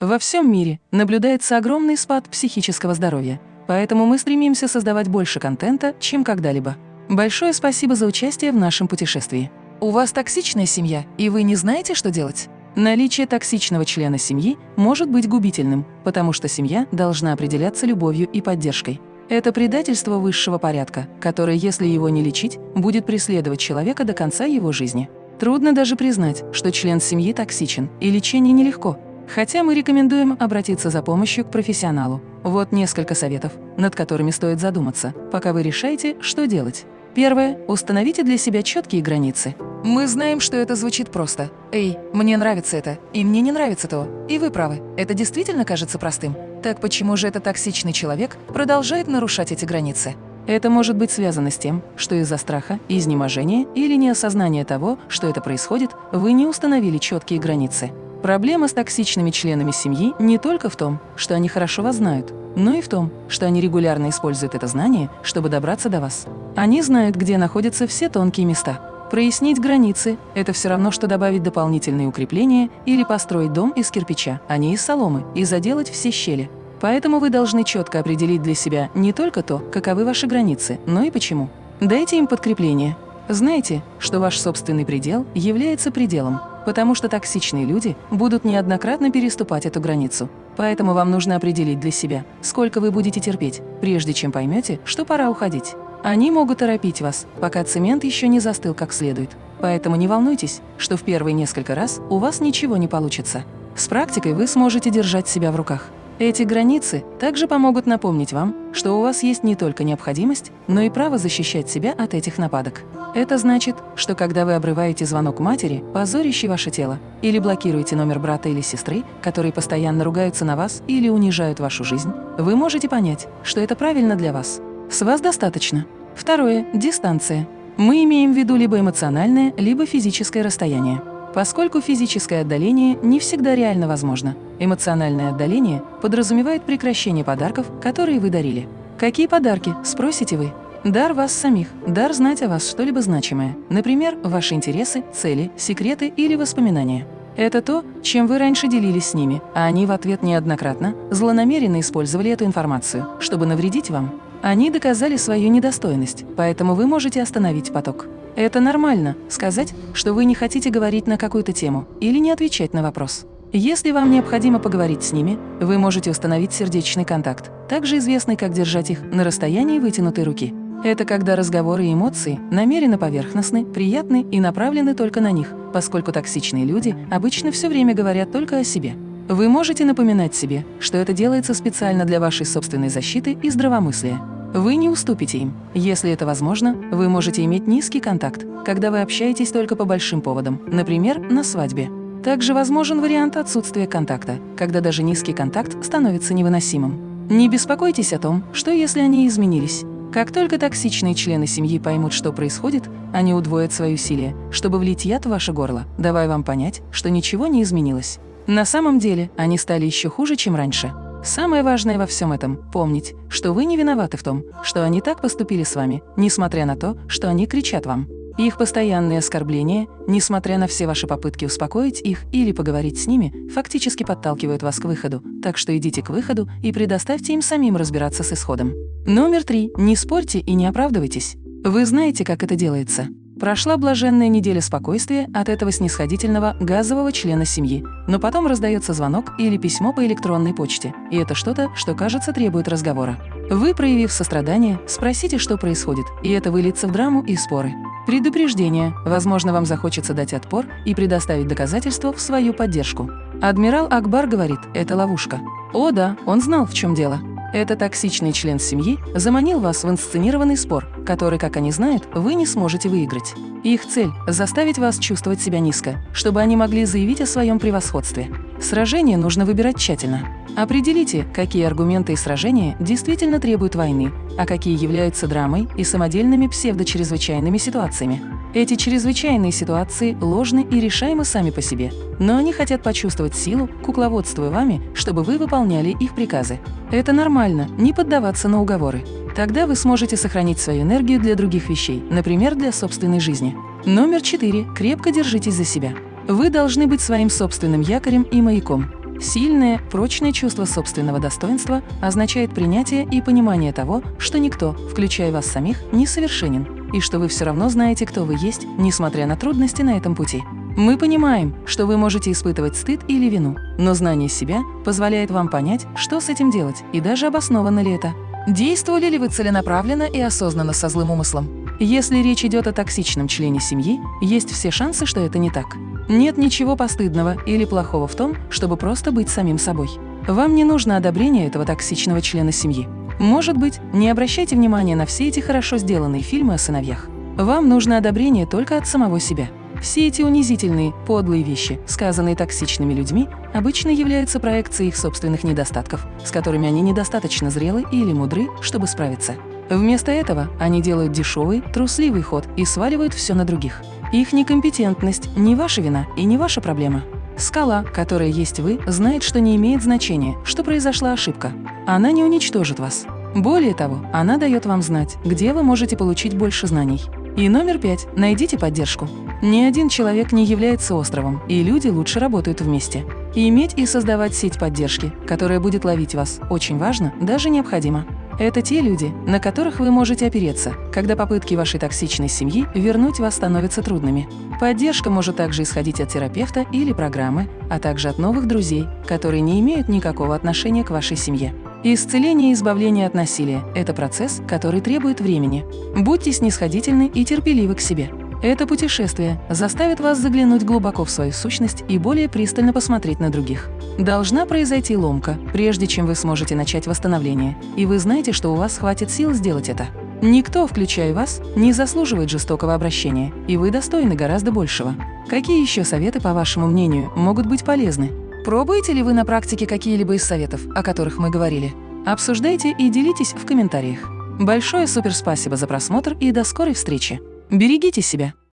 Во всем мире наблюдается огромный спад психического здоровья, поэтому мы стремимся создавать больше контента, чем когда-либо. Большое спасибо за участие в нашем путешествии. У вас токсичная семья, и вы не знаете, что делать? Наличие токсичного члена семьи может быть губительным, потому что семья должна определяться любовью и поддержкой. Это предательство высшего порядка, которое, если его не лечить, будет преследовать человека до конца его жизни. Трудно даже признать, что член семьи токсичен, и лечение нелегко. Хотя мы рекомендуем обратиться за помощью к профессионалу. Вот несколько советов, над которыми стоит задуматься, пока вы решаете, что делать. Первое. Установите для себя четкие границы. Мы знаем, что это звучит просто. «Эй, мне нравится это, и мне не нравится то». И вы правы, это действительно кажется простым. Так почему же этот токсичный человек продолжает нарушать эти границы? Это может быть связано с тем, что из-за страха, изнеможения или неосознания того, что это происходит, вы не установили четкие границы. Проблема с токсичными членами семьи не только в том, что они хорошо вас знают, но и в том, что они регулярно используют это знание, чтобы добраться до вас. Они знают, где находятся все тонкие места. Прояснить границы – это все равно, что добавить дополнительные укрепления или построить дом из кирпича, а не из соломы, и заделать все щели – Поэтому вы должны четко определить для себя не только то, каковы ваши границы, но и почему. Дайте им подкрепление. Знайте, что ваш собственный предел является пределом, потому что токсичные люди будут неоднократно переступать эту границу. Поэтому вам нужно определить для себя, сколько вы будете терпеть, прежде чем поймете, что пора уходить. Они могут торопить вас, пока цемент еще не застыл как следует. Поэтому не волнуйтесь, что в первые несколько раз у вас ничего не получится. С практикой вы сможете держать себя в руках. Эти границы также помогут напомнить вам, что у вас есть не только необходимость, но и право защищать себя от этих нападок. Это значит, что когда вы обрываете звонок матери, позорящий ваше тело, или блокируете номер брата или сестры, которые постоянно ругаются на вас или унижают вашу жизнь, вы можете понять, что это правильно для вас. С вас достаточно. Второе – дистанция. Мы имеем в виду либо эмоциональное, либо физическое расстояние. Поскольку физическое отдаление не всегда реально возможно, эмоциональное отдаление подразумевает прекращение подарков, которые вы дарили. Какие подарки, спросите вы? Дар вас самих, дар знать о вас что-либо значимое, например, ваши интересы, цели, секреты или воспоминания. Это то, чем вы раньше делились с ними, а они в ответ неоднократно злонамеренно использовали эту информацию, чтобы навредить вам. Они доказали свою недостойность, поэтому вы можете остановить поток. Это нормально – сказать, что вы не хотите говорить на какую-то тему или не отвечать на вопрос. Если вам необходимо поговорить с ними, вы можете установить сердечный контакт, также известный как держать их на расстоянии вытянутой руки. Это когда разговоры и эмоции намеренно поверхностны, приятны и направлены только на них, поскольку токсичные люди обычно все время говорят только о себе. Вы можете напоминать себе, что это делается специально для вашей собственной защиты и здравомыслия. Вы не уступите им. Если это возможно, вы можете иметь низкий контакт, когда вы общаетесь только по большим поводам, например, на свадьбе. Также возможен вариант отсутствия контакта, когда даже низкий контакт становится невыносимым. Не беспокойтесь о том, что если они изменились. Как только токсичные члены семьи поймут, что происходит, они удвоят свои усилия, чтобы влить яд в ваше горло, давая вам понять, что ничего не изменилось. На самом деле они стали еще хуже, чем раньше. Самое важное во всем этом – помнить, что вы не виноваты в том, что они так поступили с вами, несмотря на то, что они кричат вам. Их постоянные оскорбления, несмотря на все ваши попытки успокоить их или поговорить с ними, фактически подталкивают вас к выходу, так что идите к выходу и предоставьте им самим разбираться с исходом. Номер три. Не спорьте и не оправдывайтесь. Вы знаете, как это делается. Прошла блаженная неделя спокойствия от этого снисходительного газового члена семьи, но потом раздается звонок или письмо по электронной почте, и это что-то, что, кажется, требует разговора. Вы, проявив сострадание, спросите, что происходит, и это выльется в драму и споры. Предупреждение. Возможно, вам захочется дать отпор и предоставить доказательства в свою поддержку. Адмирал Акбар говорит, это ловушка. О да, он знал, в чем дело. Этот токсичный член семьи заманил вас в инсценированный спор, который, как они знают, вы не сможете выиграть. Их цель – заставить вас чувствовать себя низко, чтобы они могли заявить о своем превосходстве. Сражение нужно выбирать тщательно. Определите, какие аргументы и сражения действительно требуют войны, а какие являются драмой и самодельными псевдочрезвычайными ситуациями. Эти чрезвычайные ситуации ложны и решаемы сами по себе, но они хотят почувствовать силу, кукловодствуя вами, чтобы вы выполняли их приказы. Это нормально, не поддаваться на уговоры. Тогда вы сможете сохранить свою энергию для других вещей, например, для собственной жизни. Номер четыре. Крепко держитесь за себя. Вы должны быть своим собственным якорем и маяком. Сильное, прочное чувство собственного достоинства означает принятие и понимание того, что никто, включая вас самих, не совершенен, и что вы все равно знаете, кто вы есть, несмотря на трудности на этом пути. Мы понимаем, что вы можете испытывать стыд или вину, но знание себя позволяет вам понять, что с этим делать и даже обоснованно ли это. Действовали ли вы целенаправленно и осознанно со злым умыслом? Если речь идет о токсичном члене семьи, есть все шансы, что это не так. Нет ничего постыдного или плохого в том, чтобы просто быть самим собой. Вам не нужно одобрение этого токсичного члена семьи. Может быть, не обращайте внимания на все эти хорошо сделанные фильмы о сыновьях. Вам нужно одобрение только от самого себя. Все эти унизительные, подлые вещи, сказанные токсичными людьми, обычно являются проекцией их собственных недостатков, с которыми они недостаточно зрелы или мудры, чтобы справиться. Вместо этого они делают дешевый, трусливый ход и сваливают все на других. Их некомпетентность – не ваша вина и не ваша проблема. Скала, которая есть вы, знает, что не имеет значения, что произошла ошибка. Она не уничтожит вас. Более того, она дает вам знать, где вы можете получить больше знаний. И номер пять. Найдите поддержку. Ни один человек не является островом, и люди лучше работают вместе. И иметь и создавать сеть поддержки, которая будет ловить вас, очень важно, даже необходимо. Это те люди, на которых вы можете опереться, когда попытки вашей токсичной семьи вернуть вас становятся трудными. Поддержка может также исходить от терапевта или программы, а также от новых друзей, которые не имеют никакого отношения к вашей семье. Исцеление и избавление от насилия – это процесс, который требует времени. Будьте снисходительны и терпеливы к себе. Это путешествие заставит вас заглянуть глубоко в свою сущность и более пристально посмотреть на других. Должна произойти ломка, прежде чем вы сможете начать восстановление, и вы знаете, что у вас хватит сил сделать это. Никто, включая вас, не заслуживает жестокого обращения, и вы достойны гораздо большего. Какие еще советы, по вашему мнению, могут быть полезны? Пробуете ли вы на практике какие-либо из советов, о которых мы говорили? Обсуждайте и делитесь в комментариях. Большое суперспасибо за просмотр и до скорой встречи! Берегите себя!